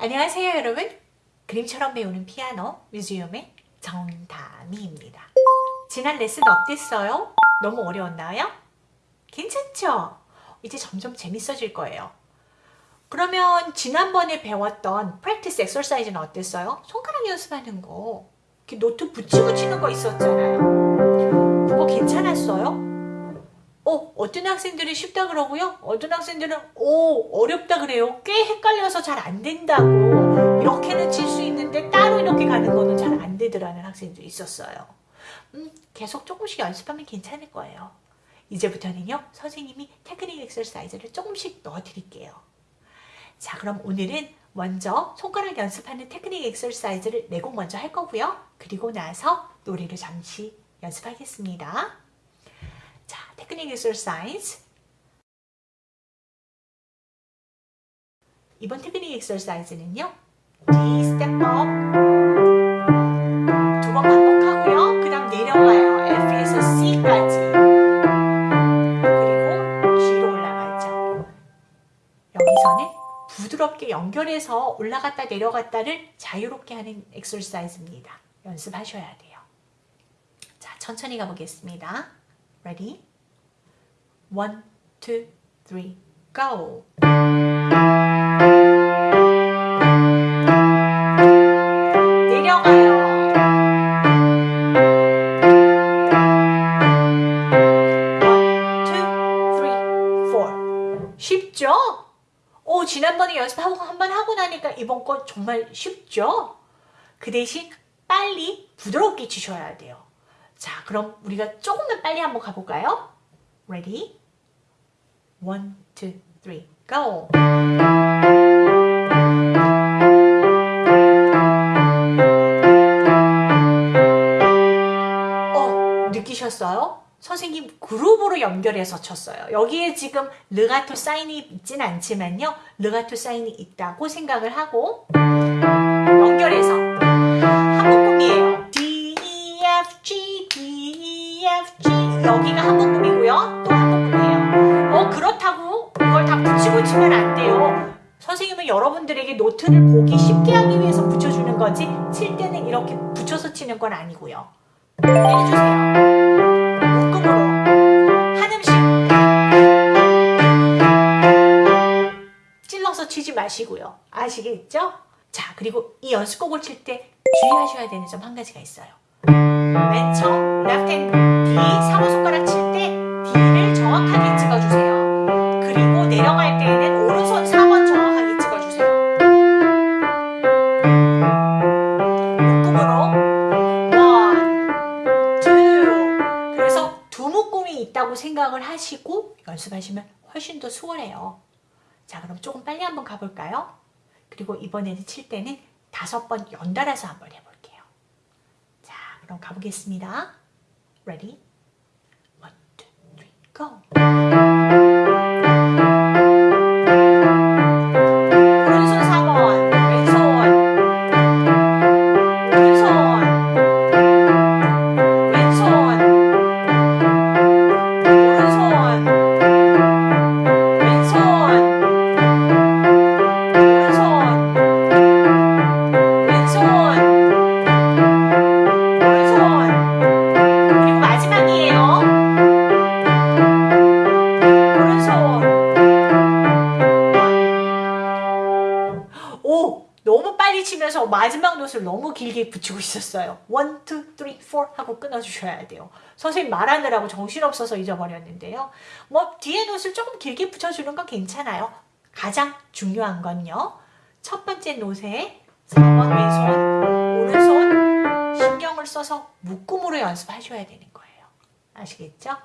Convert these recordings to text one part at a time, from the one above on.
안녕하세요 여러분 그림처럼 배우는 피아노 뮤지엄의 정다미입니다 지난 레슨 어땠어요? 너무 어려웠나요? 괜찮죠? 이제 점점 재밌어질 거예요 그러면 지난번에 배웠던 practice exercise는 어땠어요? 손가락 연습하는 거 이렇게 노트 붙이고 치는 거 있었잖아요 그거 괜찮았어요? 어, 어떤 학생들은 쉽다 그러고요. 어떤 학생들은 오 어렵다 그래요. 꽤 헷갈려서 잘 안 된다고 이렇게는 칠수 있는데 따로 이렇게 가는 거는 잘 안 되더라는 학생들이 있었어요. 음, 계속 조금씩 연습하면 괜찮을 거예요. 이제부터는요. 선생님이 테크닉 exercise를 조금씩 넣어드릴게요. 자 그럼 오늘은 먼저 손가락 연습하는 테크닉 exercise를 네곡 먼저 할 거고요. 그리고 나서 노래를 잠시 연습하겠습니다. 자, 테크닉 exercise. 이번 테크닉 exercise는요. D step up 두번 반복하고요. 그 다음 내려와요. F에서 C까지. 그리고 G로 올라가죠. 여기서는 부드럽게 연결해서 올라갔다 내려갔다를 자유롭게 하는 엑서사이즈입니다. 연습하셔야 돼요. 자, 천천히 가보겠습니다. Ready? One, two, three, go! 지난번에 연습하고 한 번 하고 나니까 이번 거 정말 쉽죠? 그 대신 빨리 부드럽게 치셔야 돼요. 자, 그럼 우리가 조금만 빨리 한번 가볼까요? Ready? One, two, go! 어, 느끼셨어요? 선생님 그룹으로 연결해서 쳤어요. 여기에 지금 르가토 사인이 있진 않지만요. 르가토 사인이 있다고 생각을 하고 연결해서 한 묶음이에요. D, E, F, G, D, E, F, G 여기가 한 묶음이고요. 또한 묶음이에요. 붙이고 치면 안 돼요. 선생님은 여러분들에게 노트를 보기 쉽게 하기 위해서 붙여주는 거지 칠 때는 이렇게 붙여서 치는 건 아니고요. 해주세요. 치지 마시고요. 아시겠죠? 자 그리고 이 연습곡을 칠 때 주의하셔야 되는 점 한 가지가 있어요. 맨 처음 left hand D 3호 손가락 칠 생각을 하시고 연습하시면 훨씬 더 수월해요. 자 그럼 조금 빨리 한번 가볼까요? 그리고 이번에는 칠 때는 다섯 번 연달아서 한번 해볼게요. 자 그럼 가보겠습니다. Ready? One, two, three, go! 길게 붙이고 있었어요. 1, 2, 3, 4 하고 끊어주셔야 돼요. 선생님 말하느라고 정신없어서 잊어버렸는데요. 뭐 뒤에 노트를 조금 길게 붙여주는 건 괜찮아요. 가장 중요한 건요. 첫 번째 노트에 4번 왼손, 오른손 신경을 써서 묶음으로 연습하셔야 되는 거예요. 아시겠죠?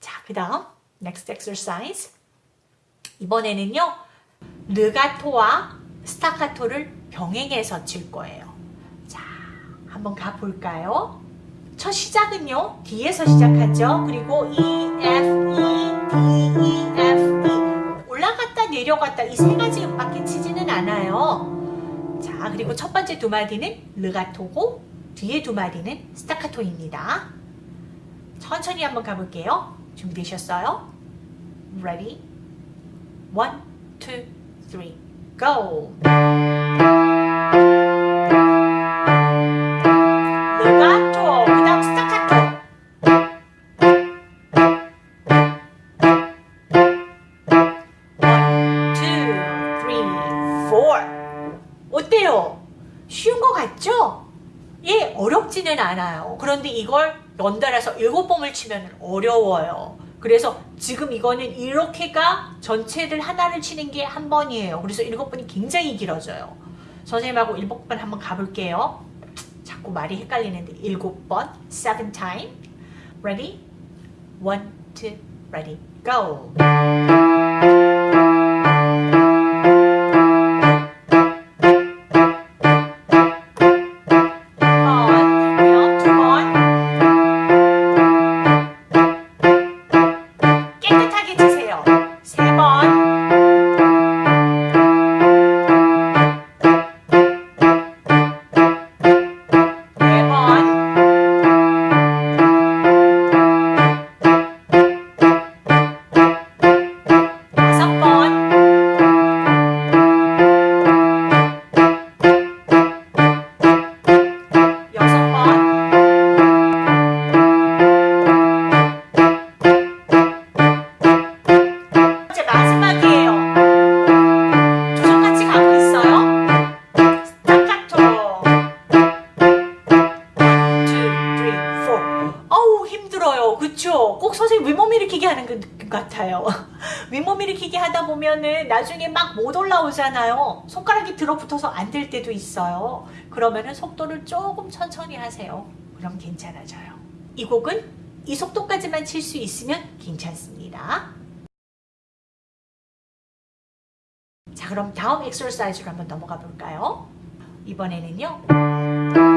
자, 그 다음 next exercise 이번에는요 르가토와 스타카토를 병행해서 칠 거예요. 자 한번 가볼까요? 첫 시작은요 D에서 시작하죠. 그리고 E, F, E, D, E, F, E. 올라갔다 내려갔다 이 세 가지 음밖에 치지는 않아요. 자 그리고 첫 번째 두 마디는 르가토고 뒤에 두 마디는 스타카토입니다. 천천히 한번 가볼게요. 준비되셨어요? Ready? One, two, three, go. four. 어때요? 쉬운 거 같죠? 예, 어렵지는 않아요. 그런데 이걸 연달아서 일곱 번을 치면 어려워요. 그래서 지금 이거는 이렇게가 전체를 하나를 치는 게 한 번이에요. 그래서 일곱 번이 굉장히 길어져요. 선생님하고 일곱 번 한번 가볼게요. 자꾸 말이 헷갈리는데 일곱 번, seven time. Ready? One, two, ready, go. 같아요. 윗몸 일으키기 하다 보면은 나중에 막 못 올라오잖아요. 손가락이 들어붙어서 안 될 때도 있어요. 그러면은 속도를 조금 천천히 하세요. 그럼 괜찮아져요. 이 곡은 이 속도까지만 칠 수 있으면 괜찮습니다. 자 그럼 다음 엑서사이즈로 한번 넘어가 볼까요? 이번에는요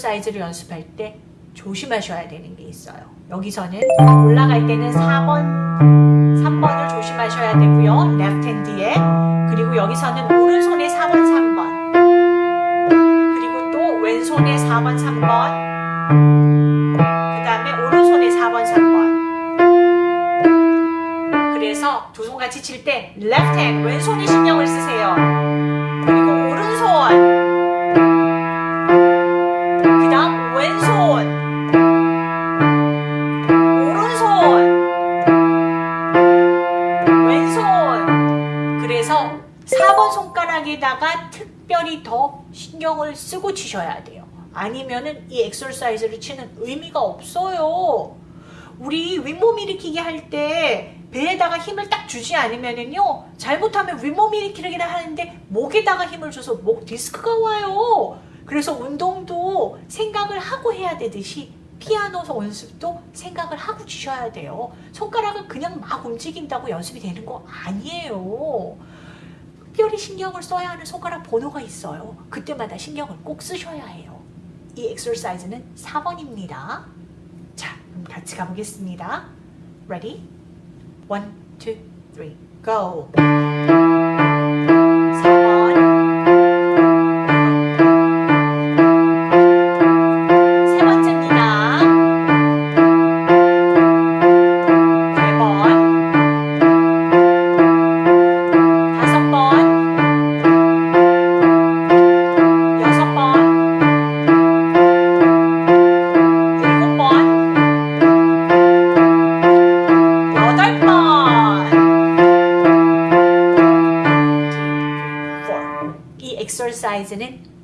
사이즈를 연습할 때 조심하셔야 되는 게 있어요. 여기서는 올라갈 때는 4번 3번을 조심하셔야 되고요. 레프트 핸드에. 그리고 여기서는 오른손에 4번 3번. 그리고 또 왼손에 4번 3번. 그 다음에 오른손에 4번 3번. 그래서 두 손 같이 칠때 left hand 왼손에 신경을 쓰세요 치셔야 돼요. 아니면은 이 엑서사이즈를 치는 의미가 없어요. 우리 윗몸 일으키기 할 때 배에다가 힘을 딱 주지 않으면은요 잘못하면 윗몸 일으키기를 하는데 목에다가 힘을 줘서 목 디스크가 와요. 그래서 운동도 생각을 하고 해야 되듯이 피아노 연습도 생각을 하고 치셔야 돼요. 손가락을 그냥 막 움직인다고 연습이 되는 거 아니에요. 특별히 신경을 써야 하는 손가락 번호가 있어요. 그때마다 신경을 꼭 쓰셔야 해요. 이 엑서사이즈는 4번입니다. 자, 그럼 같이 가보겠습니다. Ready? One, go!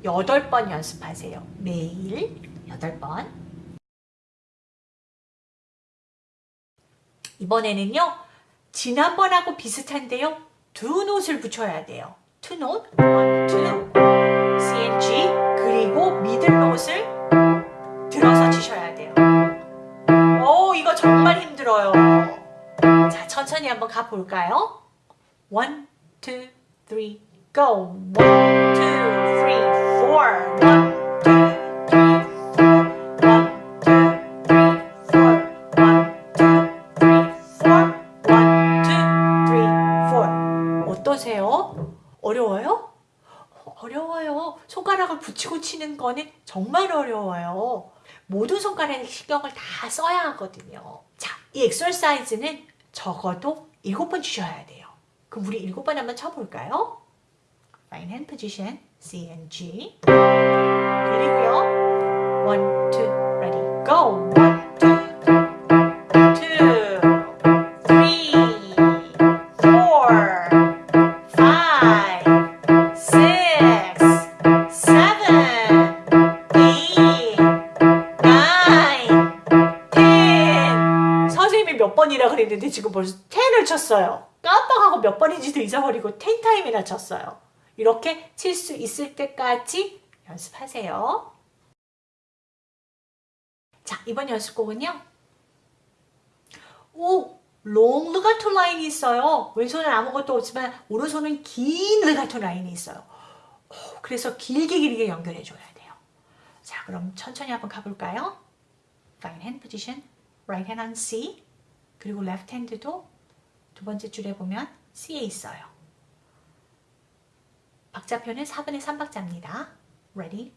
여덟 번 연습하세요. 매일 여덟 번. 이번에는요. 지난번하고 비슷한데요. 두 note를 붙여야 돼요. two note, one, two, C and G 그리고 middle note를 들어서 치셔야 돼요. 오, 이거 정말 힘들어요. 자, 천천히 한번 가볼까요? One, two, three, go. Two, three, four. 어떠세요? 어려워요? 붙이고 치는 거는 정말 어려워요. 모든 손가락에 신경을 다 써야 하거든요. 자, 이 엑설사이즈는 적어도 7번 주셔야 돼요. 그럼 우리 7번 한번 쳐볼까요? Fine hand position, C and G. 그리고요. One, two, ready, go. One, two, 그랬는데 지금 벌써 10을 쳤어요. 깜빡하고 몇 번인지도 잊어버리고 10 time이나 쳤어요. 이렇게 칠 수 있을 때까지 연습하세요. 자, 이번 연습곡은요. 오! long legato line이 있어요. 왼손은 아무것도 없지만 오른손은 긴 legato line이 있어요. 오, 그래서 길게 길게 연결해 줘야 돼요. 자, 그럼 천천히 한번 가볼까요? Fine hand position, right hand on C, 그리고 left hand도 두 번째 줄에 보면 C에 있어요. 박자표는 4분의 3박자입니다. Ready?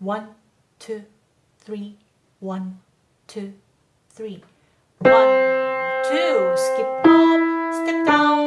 1, 2, 3, 1, 2, 3. 1, 2, skip up, step down,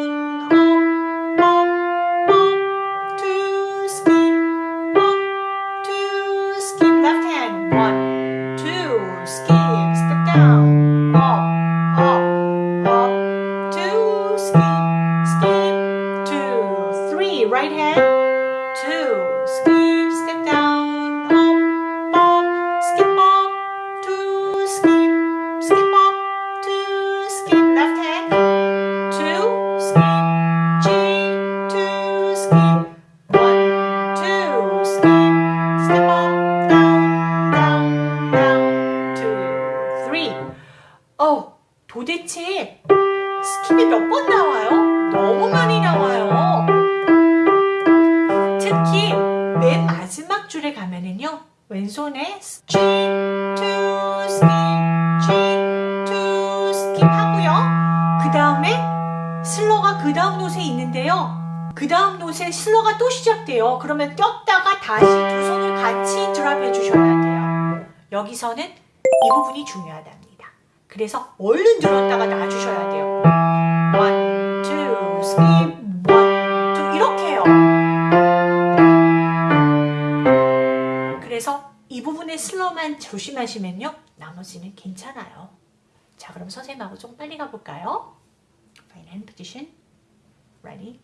또 시작돼요. 그러면 꼈다가 다시 두 손을 같이 드랍해 주셔야 돼요. 여기서는 이 부분이 중요하답니다. 그래서 얼른 들었다가 놔주셔야 돼요. One, two, skip, one, two 이렇게 해요. 그래서 이 부분의 슬로만 조심하시면요. 나머지는 괜찮아요. 자, 그럼 선생님하고 좀 빨리 가볼까요? Fine hand position. Ready?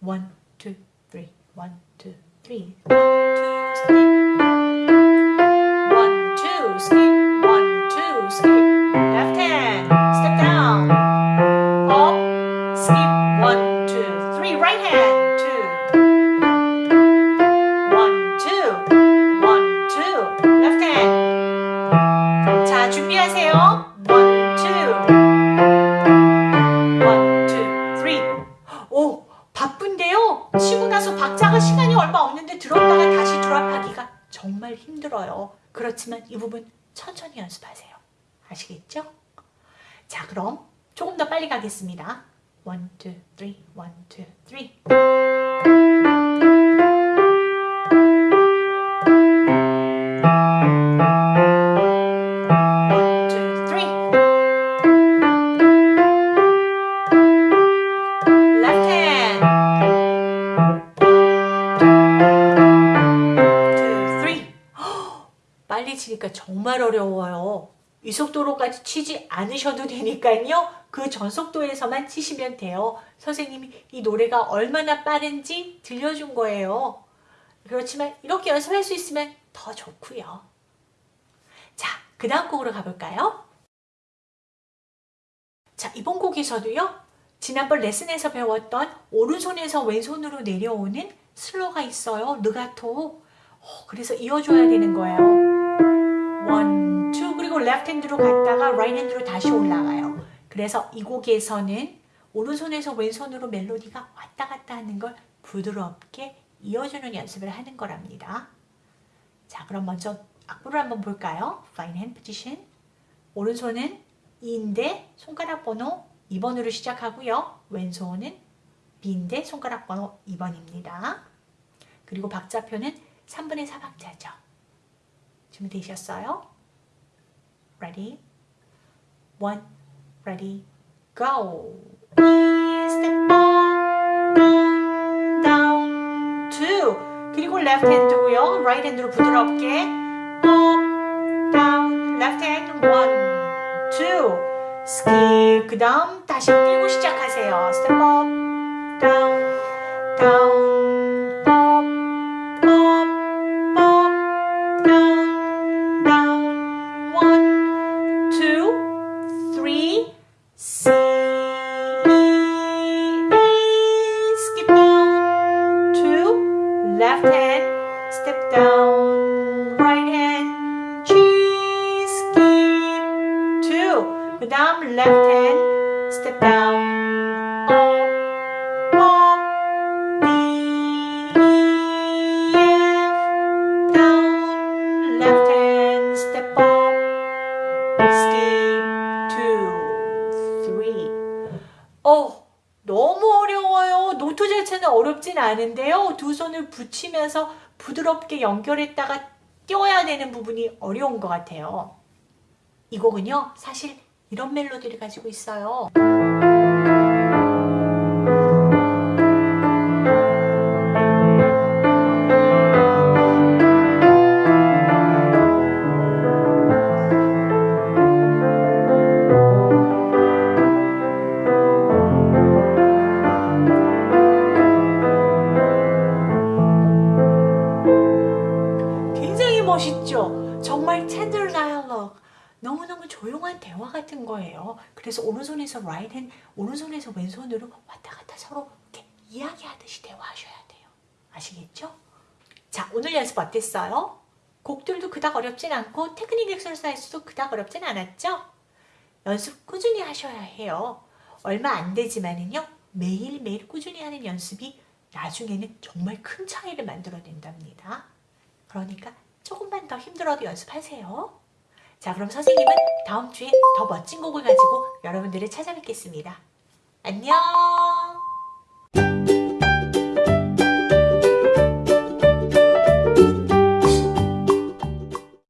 One, two, three. One, two, three. One, 그럼 조금 더 빨리 가겠습니다. One, two, three. One, two, three. One, two, three. Left hand. Two, three. 빨리 치니까 정말 어려워요. 이 속도로까지 치지 않으셔도 되니까요. 그 전속도에서만 치시면 돼요. 선생님이 이 노래가 얼마나 빠른지 들려준 거예요. 그렇지만 이렇게 연습할 수 있으면 더 좋고요. 자, 그 다음 곡으로 가볼까요? 자, 이번 곡에서도요. 지난번 레슨에서 배웠던 오른손에서 왼손으로 내려오는 슬로가 있어요. 르가토. 어, 그래서 이어줘야 되는 거예요. one, two 그리고 left hand로 갔다가 right hand로 다시 올라가요. 그래서 이 곡에서는 오른손에서 왼손으로 멜로디가 왔다 갔다 하는 걸 부드럽게 이어주는 연습을 하는 거랍니다. 자, 그럼 먼저 악보를 한번 볼까요? Find hand position. 오른손은 E인데 손가락 번호 2번으로 시작하고요. 왼손은 B인데 손가락 번호 2번입니다. 그리고 박자표는 3분의 4박자죠. 준비되셨어요? Ready? One, ready, go. Step up, down, two. 그리고 left hand고요. right hand로 부드럽게 up, down, left hand, one, two. skip. 그 다음 다시 뛰고 시작하세요. step up, down, 두 손을 붙이면서 부드럽게 연결했다가 띄워야 되는 부분이 어려운 것 같아요. 이 곡은요, 사실 이런 멜로디를 가지고 있어요. 손에서 right hand, 오른손에서 왼손으로 왔다 갔다 서로 이렇게 이야기하듯이 대화하셔야 돼요. 아시겠죠? 자, 오늘 연습 어땠어요? 곡들도 그닥 어렵진 않고 테크닉 엑서사이즈도 그닥 어렵진 않았죠? 연습 꾸준히 하셔야 해요. 얼마 안 되지만은요. 매일매일 꾸준히 하는 연습이 나중에는 정말 큰 차이를 만들어낸답니다. 그러니까 조금만 더 힘들어도 연습하세요. 자, 그럼 선생님은 다음 주에 더 멋진 곡을 가지고 여러분들을 찾아뵙겠습니다. 안녕!